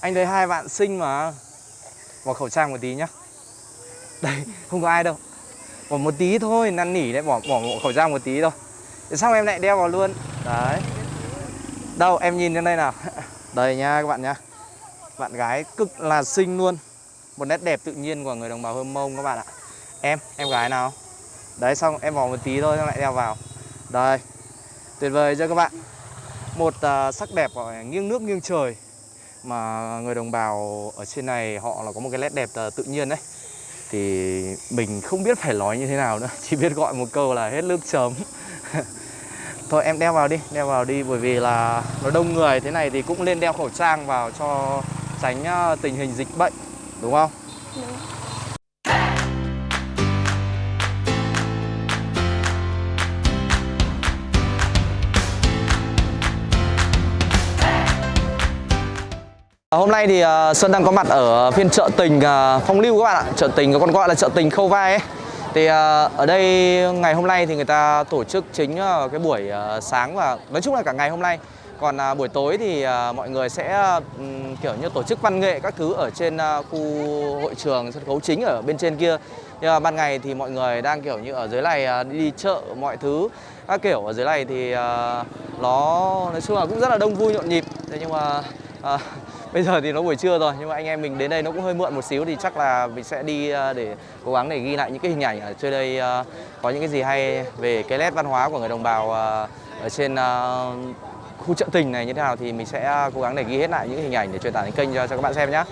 Anh thấy hai bạn xinh mà. Bỏ khẩu trang một tí nhá. Đây, không có ai đâu. Bỏ một tí thôi, năn nỉ đấy, bỏ, bỏ khẩu trang một tí thôi. Thế em lại đeo vào luôn. Đấy. Đâu, em nhìn trên đây nào. Đây nha các bạn nhá. Bạn gái cực là xinh luôn. Một nét đẹp tự nhiên của người đồng bào Hơm Mông các bạn ạ. Em, em gái nào? Đấy xong em bỏ một tí thôi xong lại đeo vào. Đây. Tuyệt vời chưa các bạn? Một uh, sắc đẹp gọi nghiêng nước nghiêng trời. Mà người đồng bào ở trên này họ là có một cái nét đẹp tự nhiên đấy Thì mình không biết phải nói như thế nào nữa Chỉ biết gọi một câu là hết nước chấm Thôi em đeo vào đi, đeo vào đi Bởi vì là nó đông người thế này thì cũng nên đeo khẩu trang vào cho tránh ờ, tình hình dịch bệnh Đúng không? Đúng. Ờ, hôm nay thì Sơn Xuân đang có mặt ở phiên chợ tình ờ, Phong Lưu các bạn ạ. Chợ tình có còn gọi là chợ tình Khâu Vai ấy. Thì ở đây ngày hôm nay thì người ta tổ chức chính cái buổi sáng và nói chung là cả ngày hôm nay. Còn buổi tối thì mọi người sẽ kiểu như tổ chức văn nghệ các thứ ở trên khu hội trường sân khấu chính ở bên trên kia. Nhưng mà ban ngày thì mọi người đang kiểu như ở dưới này đi chợ mọi thứ các kiểu. Ở dưới này thì nó nói chung là cũng rất là đông vui nhộn nhịp. Thế nhưng mà À, Bây giờ thì nó buổi trưa rồi nhưng mà anh em mình đến đây nó cũng hơi muộn một xíu thì chắc là mình sẽ đi ờ, để cố gắng để ghi lại những cái hình ảnh ở trên đây ờ, có những cái gì hay về cái nét văn hóa của người đồng bào ờ, ở trên khu chợ tình này như thế nào thì mình sẽ cố gắng để ghi hết lại những cái hình ảnh để truyền tải đến kênh cho, cho các bạn xem nhé.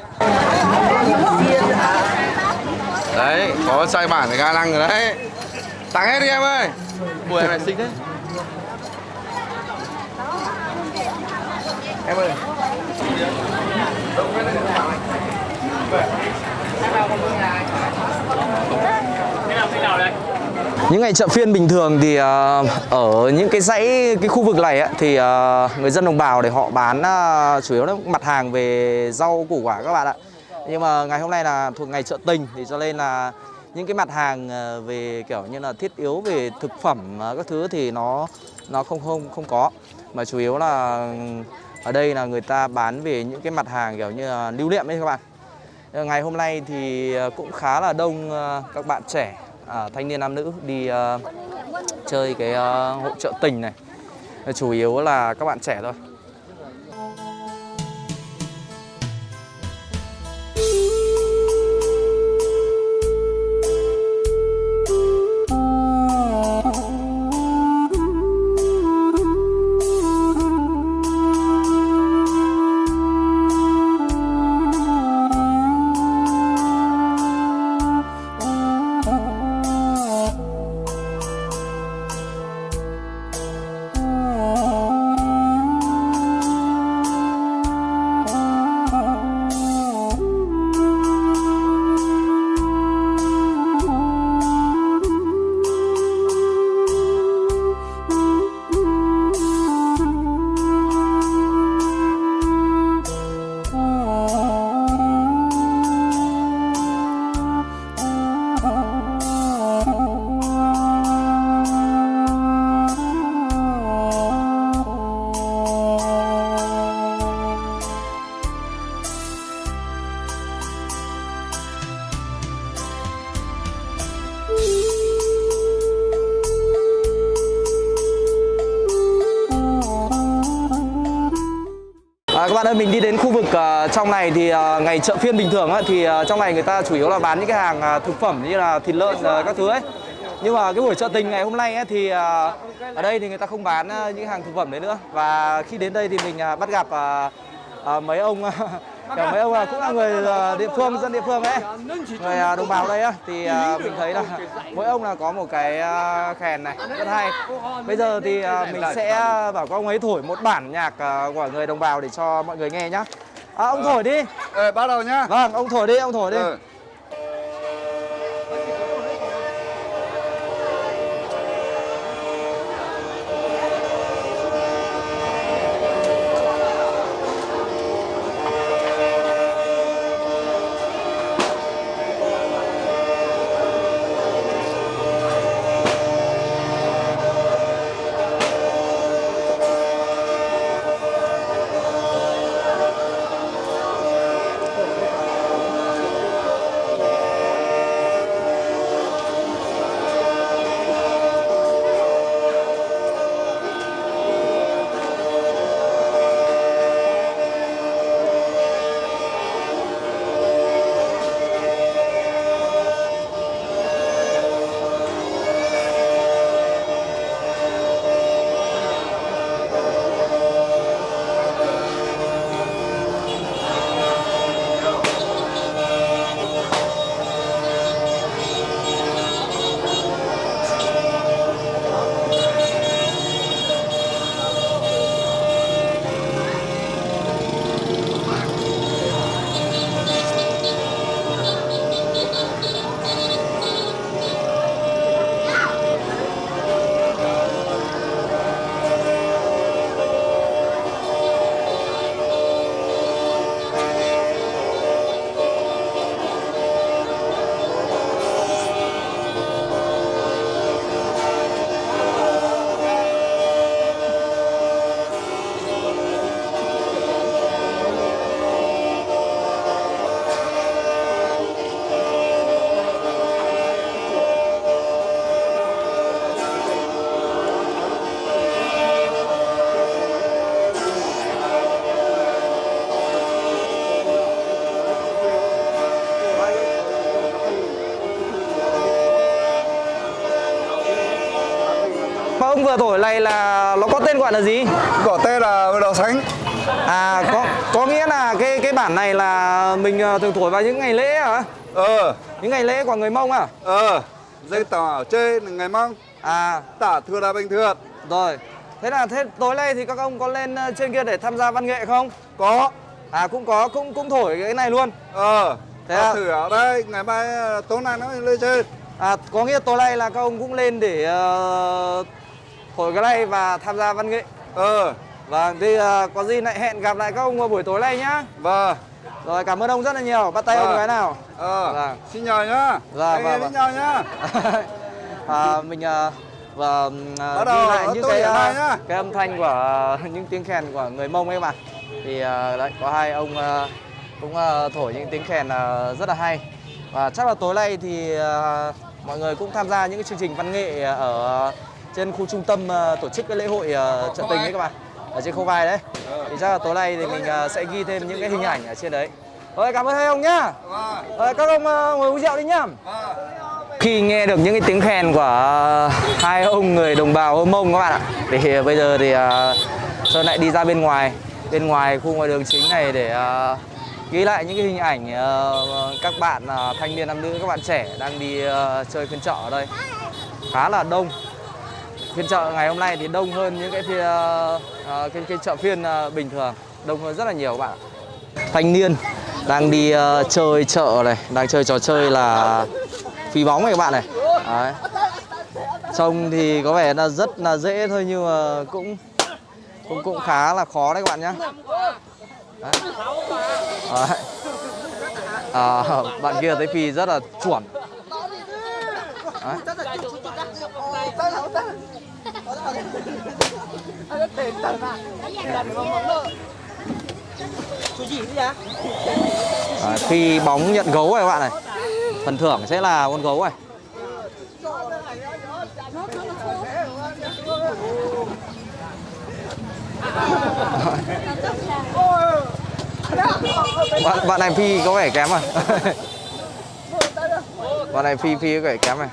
Đấy, có sai bản ga lăng rồi đấy. Tặng hết đi em ơi. Em này xinh đấy. Em ơi. Những ngày chợ phiên bình thường thì uh, ở những cái dãy cái khu vực này ấy, thì uh, người dân đồng bào để họ bán uh, chủ yếu là mặt hàng về rau củ quả các bạn ạ. Nhưng mà ngày hôm nay là thuộc ngày chợ tình thì cho nên là những cái mặt hàng về kiểu như là thiết yếu về thực phẩm các thứ thì nó nó không không không có mà chủ yếu là ở đây là người ta bán về những cái mặt hàng kiểu như là lưu niệm ấy các bạn. Ờ, ngày hôm nay thì ờ, cũng khá là đông ờ, các bạn trẻ à, thanh niên nam nữ đi uh, chơi cái uh, hội trợ tình này. Chủ yếu là các bạn trẻ thôi. Bạn ơi mình đi đến khu vực uh, trong này thì uh, ngày chợ phiên bình thường á, thì uh, trong này người ta chủ yếu là bán những cái hàng uh, thực phẩm như là thịt lợn uh, các thứ ấy. Nhưng mà cái buổi chợ tình ngày hôm nay ấy, thì uh, ở đây thì người ta không bán uh, những hàng thực phẩm đấy nữa. Và khi đến đây thì mình uh, bắt gặp uh, uh, mấy ông Kiểu mấy ông là cũng là người địa phương, dân địa phương ấy. Người đồng bào đây á Thì mình thấy là mỗi ông là có một cái kèn này rất hay. Bây giờ thì mình sẽ bảo các ông ấy thổi một bản nhạc của người đồng bào để cho mọi người nghe nhá. À, Ông thổi đi. Ờ, bắt đầu nhá. Vâng, ông thổi đi, ông thổi đi. Ừ. vừa thổi này là nó có tên gọi là gì? Có tên là đào xanh à có có nghĩa là cái cái bản này là mình ờ, thường thổi vào những ngày lễ hả? Ờ, những ngày lễ của người mông à? Ờ. Dây tỏ chơi ngày mong à. Tả thừa là bình thường. Rồi. Thế là thế tối nay thì các ông có lên ờ, trên kia để tham gia văn nghệ không? Có. À cũng có cũng cũng thổi cái này luôn. Ờ. Thế à? thử ở đây, ngày mai ờ, tối nay nó lên chơi à có nghĩa tối nay là các ông cũng lên để ờ, thổi cái này và tham gia văn nghệ. Ờ, vâng thì ờ, có gì lại hẹn gặp lại các ông vào buổi tối nay nhá. Vâng. Rồi cảm ơn ông rất là nhiều. Bắt tay ông Vâng. cái nào? Ờ, Vâng. xin nhờ nhá. Dạ, vâng, vâng. nhau nhá. À, mình à, và à, Bắt đầu ghi lại những cái nhá. cái âm thanh của à, những tiếng kèn của người mông ấy các bạn thì à, đấy có hai ông à, cũng à, thổi những tiếng kèn à, rất là hay. Và chắc là tối nay thì à, mọi người cũng tham gia những cái chương trình văn nghệ ở trên khu trung tâm à, tổ chức cái lễ hội à, trợ tình đấy các bạn ở trên khâu vai đấy. Thì chắc là tối nay thì mình sẽ ghi thêm những cái hình ảnh ở trên đấy. Rồi cảm ơn hai ông nhá. Vâng, rồi các ông ngồi uống rượu đi nhá. Vâng. Khi nghe được những cái tiếng khen của hai ông người đồng bào Hơ Mông các bạn ạ thì bây giờ thì uh, Sơn lại đi ra bên ngoài bên ngoài khu ngoài đường chính này để ờ, ghi lại những cái hình ảnh ờ, các bạn ờ, thanh niên nam nữ các bạn trẻ đang đi ờ, chơi phiên chợ ở đây. Khá là đông phiên chợ ngày hôm nay thì đông hơn những cái phiên uh, cái, cái chợ phiên uh, bình thường đông hơn rất là nhiều các bạn thanh niên đang đi uh, chơi chợ này đang chơi trò chơi là phi bóng này các bạn này đấy. trông thì có vẻ là rất là dễ thôi nhưng mà cũng cũng cũng khá là khó đấy các bạn nhé đấy. Đấy. À, bạn kia thấy phi rất là chuẩn đấy. À, khi bóng nhận gấu này các bạn này phần thưởng sẽ là con gấu này. Bạn bạn này phi có vẻ kém à? Bạn này phi phi có vẻ kém này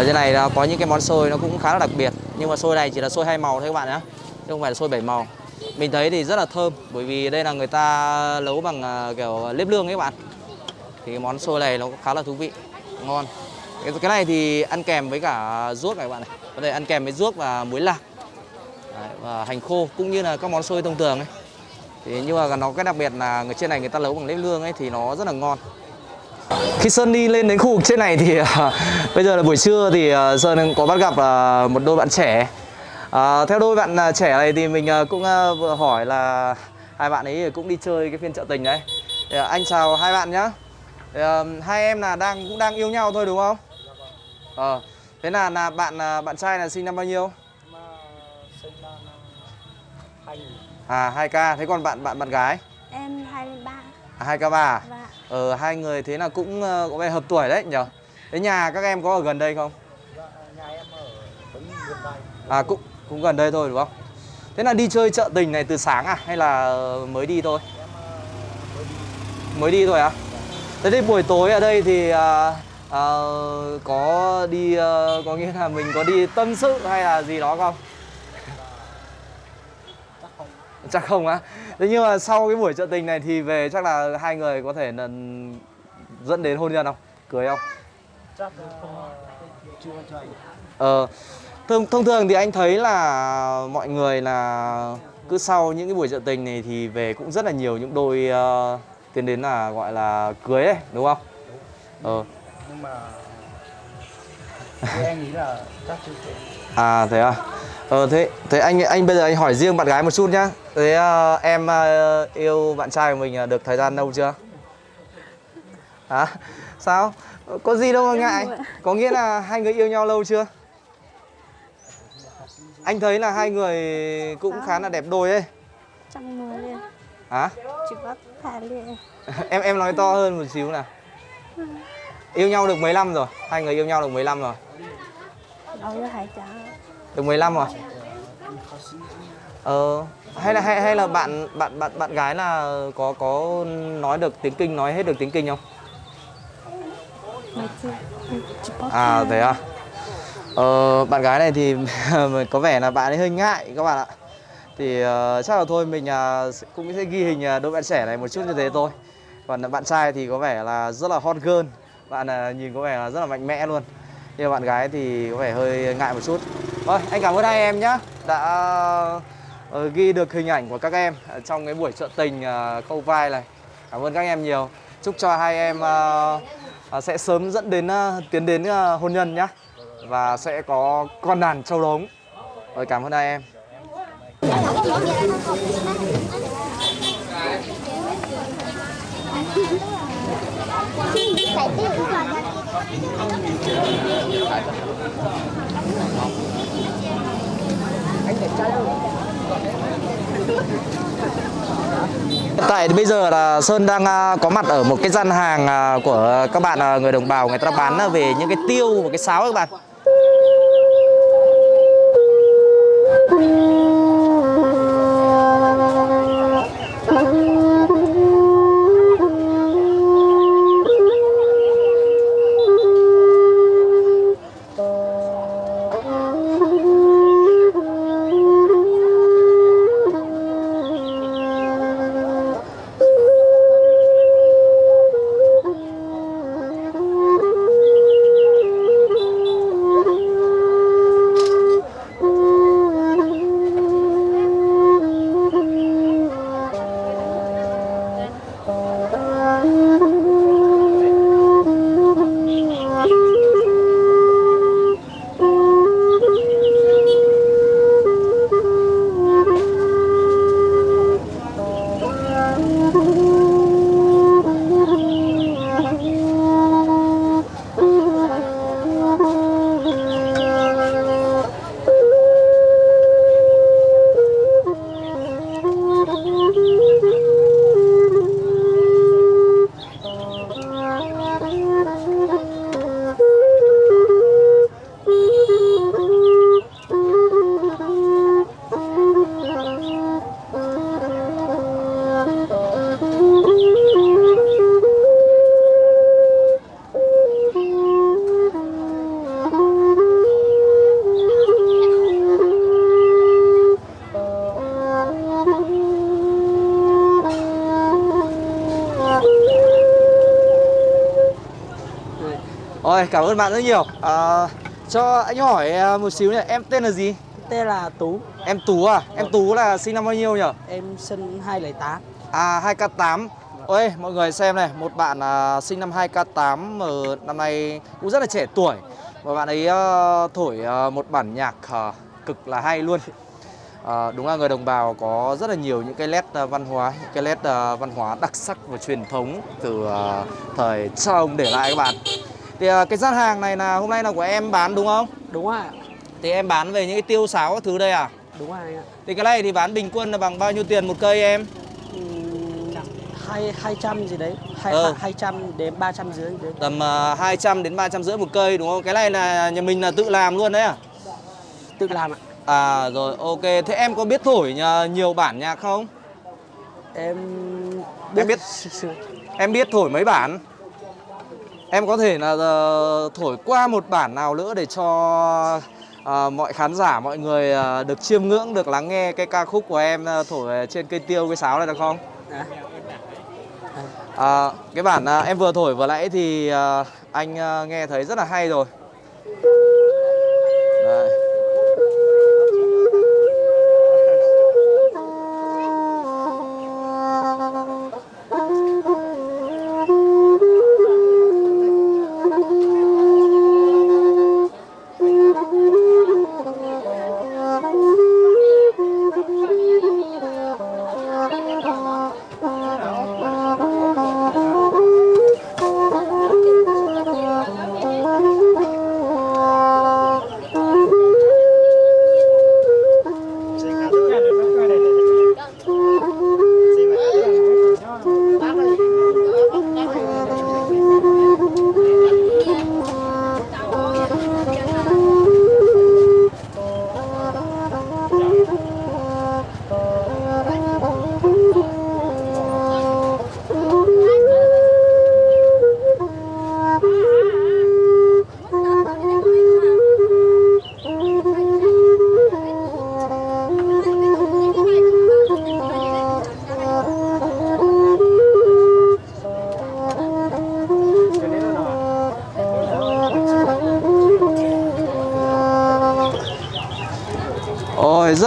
ở trên này nó có những cái món xôi nó cũng khá là đặc biệt. Nhưng mà xôi này chỉ là xôi hai màu thôi các bạn nhé chứ không phải là xôi bảy màu. Mình thấy thì rất là thơm bởi vì đây là người ta nấu bằng à, kiểu nếp lương ấy các bạn. Thì cái món xôi này nó cũng khá là thú vị ngon. Cái, cái này thì ăn kèm với cả ruốc này các bạn này. Có thể ăn kèm với ruốc và muối lạc. Đấy, và hành khô cũng như là các món xôi thông thường ấy. Thì nhưng mà nó cái đặc biệt là người trên này người ta nấu bằng nếp lương ấy thì nó rất là ngon khi Sơn đi lên đến khu vực trên này thì à, bây giờ là buổi trưa thì à, Sơn có bắt gặp à, một đôi bạn trẻ À, theo đôi bạn à, trẻ này thì mình à, cũng à, vừa hỏi là hai bạn ấy cũng đi chơi cái phiên chợ tình đấy. Thì, à, anh chào hai bạn nhá. Thì, à, hai em là đang cũng đang yêu nhau thôi đúng không? Ờ. thế là là bạn à, bạn trai là sinh năm bao nhiêu? À 2K. Thế còn bạn bạn bạn gái? Em 23 À, 2K3 à? và Ờ hai người thế là cũng ờ, có vẻ hợp tuổi đấy nhở? Thế nhà các em có ở gần đây không? À cũng cũng gần đây thôi đúng không? Thế là đi chơi chợ tình này từ sáng à hay là mới đi thôi? Mới đi thôi à? Thế thì buổi tối ở đây thì à, à, có đi à, có nghĩa là mình có đi tâm sự hay là gì đó không? Chắc không á. Thế nhưng mà sau cái buổi chợ tình này thì về chắc là hai người có thể là dẫn đến hôn nhân không? Cưới không? Ờ, thông, thông thường thì anh thấy là mọi người là cứ sau những cái buổi chợ tình này thì về cũng rất là nhiều những đôi ờ, tiến đến là gọi là cưới ấy, đúng không? Ờ, nhưng mà em nghĩ là chắc chưa thể à thế à? Ờ thế thế anh anh bây giờ anh hỏi riêng bạn gái một chút nhá. Thế ờ, em ờ, yêu bạn trai của mình ờ, được thời gian lâu chưa? Hả? Sao? Có gì đâu mà ngại. Có nghĩa là hai người yêu nhau lâu chưa? Anh thấy là hai người cũng khá là đẹp đôi ấy. trong mùa liền Hả? chỉ có thả liền Em em nói to hơn một xíu nào. Yêu nhau được mấy năm rồi? Hai người yêu nhau được mấy năm rồi? đâu có hải trả Được 15 rồi. Ờ hay là hay hay là bạn bạn bạn bạn gái là có có nói được tiếng Kinh nói hết được tiếng Kinh không? À thế à. Ờ, bạn gái này thì có vẻ là bạn ấy hơi ngại các bạn ạ. Thì ờ, chắc là thôi mình sẽ- cũng sẽ ghi hình ờ, đôi bạn trẻ này một chút như thế thôi. Còn bạn trai thì có vẻ là rất là hot girl. Bạn ờ, nhìn có vẻ là rất là mạnh mẽ luôn. Nhưng bạn gái thì có vẻ hơi ngại một chút Vâng, anh cảm ơn hai em nhé, Đã ờ, ghi được hình ảnh của các em trong cái buổi trợ tình ờ, câu vai này. Cảm ơn các em nhiều. Chúc cho hai em ờ, sẽ sớm dẫn đến tiến đến hôn nhân nhá. Và sẽ có con đàn châu đống. Rồi cảm ơn hai em. Hiện tại bây giờ là Sơn đang à, có mặt ở một cái gian hàng à, của các bạn à, người đồng bào người ta bán về những cái tiêu và cái sáo các bạn. Ôi cảm ơn bạn rất nhiều. À, cho anh hỏi à, một xíu nhỉ, em tên là gì? Tên là Tú, Em Tú à? Em Tú là sinh năm bao nhiêu nhỉ? em sinh 208 À 2K8 Ôi mọi người xem này Một bạn à, sinh năm 2K8 mà năm nay cũng rất là trẻ tuổi Và bạn ấy à, thổi à, một bản nhạc à, cực là hay luôn à, Đúng là người đồng bào có rất là nhiều những cái nét à, văn hóa Những cái nét à, văn hóa đặc sắc và truyền thống Từ à, thời cha ông để lại các bạn Thì à, cái gian hàng này là hôm nay là của em bán đúng không? Đúng ạ, Thì em bán về những cái tiêu sáo các thứ đây à? đúng rồi ạ Thì cái này thì bán bình quân là bằng bao nhiêu tiền một cây em? Ừm, hai 200 gì đấy, hai, Ờ. 200 đến 300 dưới gì đấy tầm uh, 200 đến 300 rưỡi một cây đúng không? Cái này là nhà mình là tự làm luôn đấy à? Tự làm ạ À rồi ok, thế em có biết thổi nhiều bản nhạc không? Em Em biết- sơ sơ. Em biết thổi mấy bản? Em có thể là ờ, thổi qua một bản nào nữa để cho ờ, mọi khán giả, mọi người ờ, được chiêm ngưỡng, được lắng nghe cái ca khúc của em ờ, thổi trên cây tiêu, cây sáo này được không? À, À, cái bản à, em vừa thổi vừa nãy thì à, anh à, nghe thấy rất là hay rồi.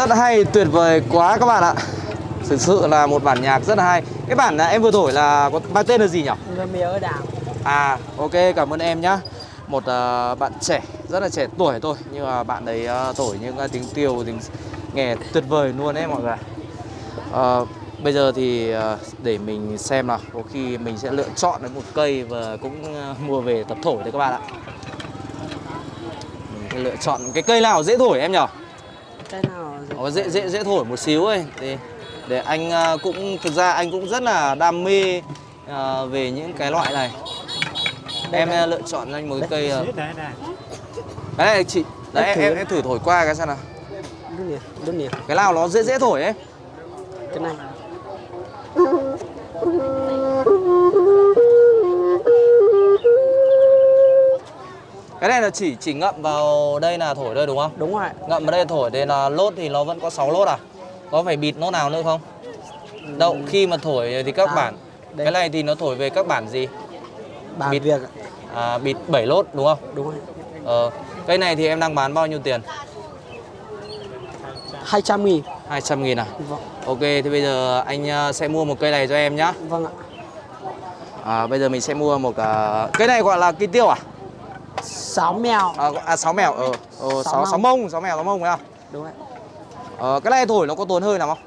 Rất hay, tuyệt vời quá các bạn ạ Thực sự là một bản nhạc rất là hay Cái bản em vừa thổi là có mang tên là gì nhỉ? Mía ở đảo. À ok cảm ơn em nhá Một à, bạn trẻ, rất là trẻ tuổi thôi Nhưng mà bạn ấy à, thổi những à, tiếng tiêu, tiếng nghe tuyệt vời luôn đấy mọi người à, Bây giờ thì à, để mình xem nào Có khi mình sẽ lựa chọn được một cây và cũng à, mua về tập thổi đấy các bạn ạ Mình sẽ lựa chọn cái cây nào dễ thổi em nhỉ? Cái nào Có dễ dễ dễ thổi một xíu ấy. Thì để anh à, cũng thực ra anh cũng rất là đam mê à, về những cái loại này. Em à, lựa chọn cho anh một cái cây à, cái này chị đấy em, em, thử thổi qua cái xem nào. Cái nào nó dễ dễ thổi ấy. Cái này. Cái này là chỉ chỉ ngậm vào đây là thổi thôi đúng không Đúng rồi. ngậm vào đây thổi thì là lốt thì nó vẫn có 6 lốt à có phải bịt nốt nào nữa không đâu khi mà thổi thì các À, bản đây. cái này thì nó thổi về các bản gì Bàn Bịt. việc. ạ. à, bịt 7 lốt đúng không Đúng rồi. Ờ, cây này thì em đang bán bao nhiêu tiền? 200 nghìn. 200 nghìn à? Vâng. Ok, thì bây giờ anh ờ, sẽ mua một cây này cho em nhá Vâng ạ. à, Bây giờ mình sẽ mua một uh, Cây này gọi là cây tiêu à? Sáu mèo. À, à sáu mèo, ờ, ờ Sáu sáu, sáu mông. mông, sáu mèo, sáu mông phải không? Đúng rồi. Ờ, cái này thổi nó có tốn hơi nào không?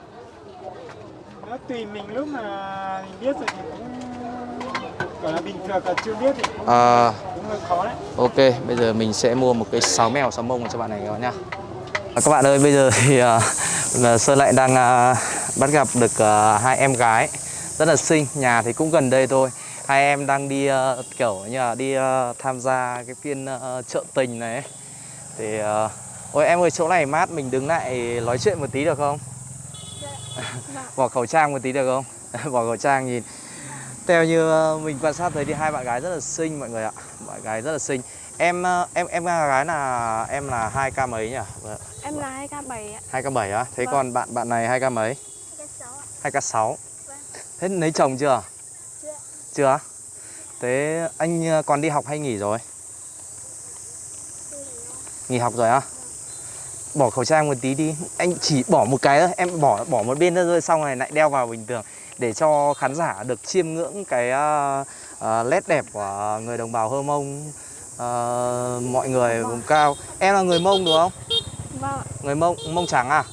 nó tùy mình lúc mà mình biết rồi thì cũng gọi là bình thường còn chưa biết thì cũng, Ờ, cũng hơi khó đấy ok, bây giờ mình sẽ mua một cái sáu mèo, sáu mông cho bạn này các bạn nhá à, Các bạn ơi, bây giờ thì uh, Sơn lại đang uh, bắt gặp được uh, hai em gái rất là xinh, nhà thì cũng gần đây thôi hai em đang đi ờ, kiểu như là đi ờ, tham gia cái phiên ờ, chợ tình này. Ấy. thì ờ, ôi em ơi chỗ này mát mình đứng lại nói chuyện một tí được không? Bỏ khẩu trang một tí được không? Bỏ khẩu trang nhìn. Theo như ờ, mình quan sát thấy thì hai bạn gái rất là xinh mọi người ạ. Bạn gái rất là xinh. Em em em gái là em là hai k mấy nhỉ? Vâng, Em là 2K7 ạ. hai k bảy á? Thế Vâng. còn bạn bạn này hai k mấy? 2K6 ạ. hai k sáu. Vâng. thế lấy chồng chưa Chưa. thế anh ờ, còn đi học hay nghỉ rồi? Nghỉ học rồi á? Bỏ khẩu trang một tí đi. Anh chỉ bỏ một cái thôi. Em bỏ bỏ một bên nữa rồi xong rồi lại đeo vào bình thường. Để cho khán giả được chiêm ngưỡng cái uh, uh, nét đẹp của người đồng bào hơ mông. Ờ, mọi người vùng cao. Em là người mông đúng không? Vâng người mông mông trắng à?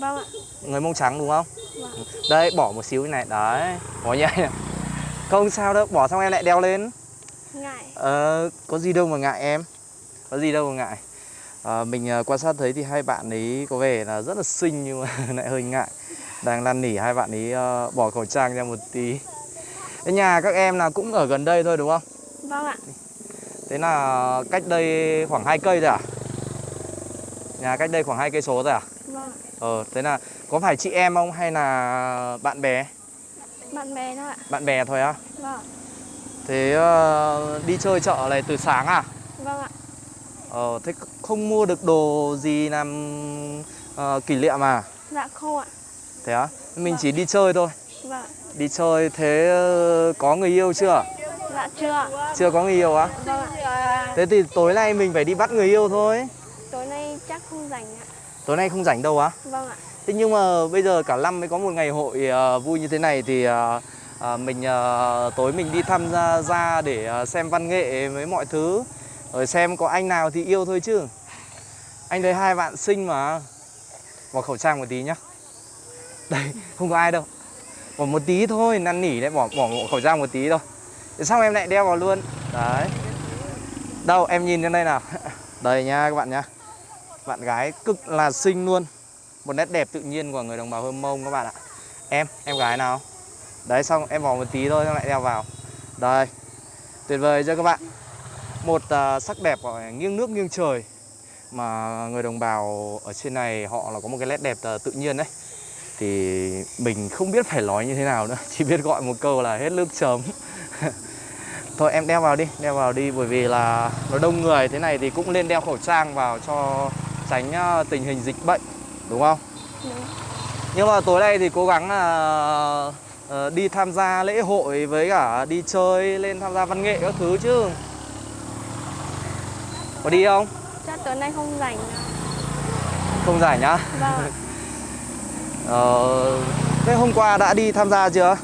Vâng ạ. người mông trắng đúng không? Vâng. đây bỏ một xíu này. Đấy. Bỏ nhảy không sao đâu bỏ xong em lại đeo lên Ngại. Ờ, có gì đâu mà ngại em Có gì đâu mà ngại Ờ, Mình ờ, quan sát thấy thì hai bạn ấy có vẻ là rất là xinh nhưng mà lại hơi ngại Đang năn nỉ hai bạn ấy ờ, bỏ khẩu trang ra một tí Thế nhà các em là cũng ở gần đây thôi đúng không? Vâng ạ. Thế là cách đây khoảng 2 cây rồi à? Nhà cách đây khoảng 2 cây số rồi à? Vâng ạ. Ờ, thế là có phải chị em không hay là bạn bè? Bạn bè thôi ạ. Bạn bè thôi á? Vâng. Thế ờ, đi chơi chợ này từ sáng à? Vâng ạ. Ờ, thế không mua được đồ gì làm ờ, kỷ niệm à? Dạ không ạ. Thế á? Mình chỉ đi chơi thôi. Vâng. Đi chơi thế ờ, có người yêu chưa? Dạ chưa. Chưa có người yêu á? Vâng ạ. Thế thì tối nay mình phải đi bắt người yêu thôi. Tối nay chắc không rảnh ạ. Tối nay không rảnh đâu á? Vâng ạ. Thế nhưng mà bây giờ cả năm mới có một ngày hội ờ, vui như thế này thì ờ, ờ, mình tối mình đi tham gia ra để xem văn nghệ với mọi thứ rồi xem có anh nào thì yêu thôi chứ. Anh thấy hai bạn xinh mà. Bỏ khẩu trang một tí nhá. Đây, không có ai đâu. Bỏ một tí thôi, năn nỉ đấy, bỏ bỏ khẩu trang một tí thôi. Thế xong em lại đeo vào luôn. Đấy. Đâu, em nhìn lên đây nào. Đây nha các bạn nhá. Bạn gái cực là xinh luôn. Một nét đẹp tự nhiên của người đồng bào Hơm Mông các bạn ạ. Em, em gái nào? Đấy xong em vò một tí thôi xong lại đeo vào. Đây, tuyệt vời chưa các bạn? Một uh, sắc đẹp gọi nghiêng nước nghiêng trời Mà người đồng bào ở trên này họ là có một cái nét đẹp uh, tự nhiên đấy. Thì mình không biết phải nói như thế nào nữa Chỉ biết gọi một câu là hết nước chấm. Thôi em đeo vào đi, đeo vào đi Bởi vì là nó đông người thế này thì cũng nên đeo khẩu trang vào cho tránh à, tình hình dịch bệnh đúng không? Đúng. Nhưng mà tối nay thì cố gắng là ờ, đi tham gia lễ hội với cả đi chơi lên tham gia văn nghệ các thứ chứ. Có đi không? Chắc tối nay không rảnh không rảnh nhá. Vâng. Ờ, thế hôm qua đã đi tham gia chưa?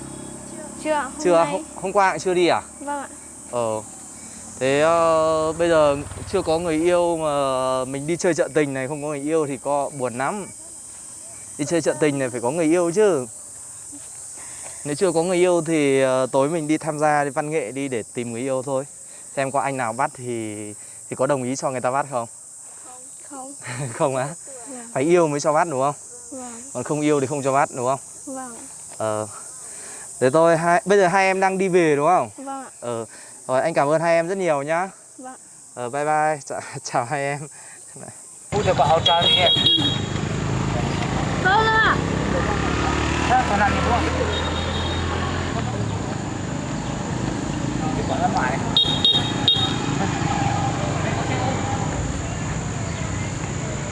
Chưa. Hôm chưa, nay- hôm, hôm qua cũng chưa đi à? Vâng ạ. Ờ. Thế ờ, bây giờ chưa có người yêu mà mình đi chơi chợ tình này không có người yêu thì có buồn lắm. Đi chơi chợ tình này phải có người yêu chứ. Nếu chưa có người yêu thì ờ, tối mình đi tham gia đi văn nghệ đi để tìm người yêu thôi. Xem có anh nào bắt thì thì có đồng ý cho người ta bắt không? Không. không á? Vâng. Phải yêu mới cho bắt đúng không? Vâng. Còn không yêu thì không cho bắt đúng không? Vâng. Ờ. Thế tôi hai bây giờ hai em đang đi về đúng không? Vâng ạ. Ờ. Rồi anh cảm ơn hai em rất nhiều nhá. Vâng. Ờ bye bye. Chào, chào hai em. Phu được bảo cho đi em. Vâng ạ. Thế còn làm gì đúng không? Cái quả ra ngoài.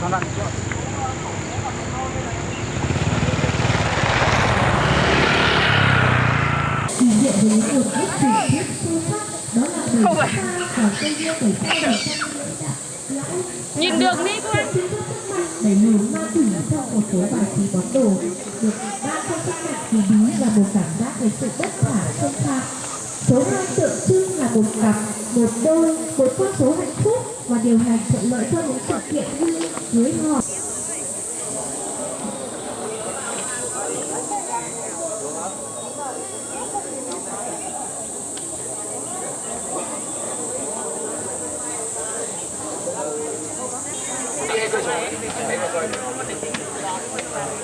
Còn làm gì nữa? Không phải. Nhìn đường đi anh đẩy lùi ma túy trong một số bài trí bóng đồ được ban trong sức mạnh kỳ bí và một cảm giác về sự bất khả xâm phạm số hai tượng trưng là một cặp một đôi một con số hạnh phúc và điều hành thuận lợi cho những sự kiện như cưới hỏi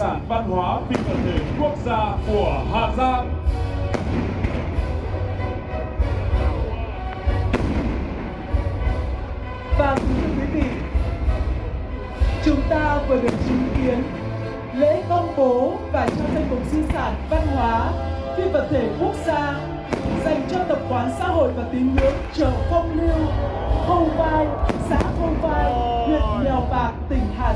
Sản văn hóa phi vật thể quốc gia của Hà Giang.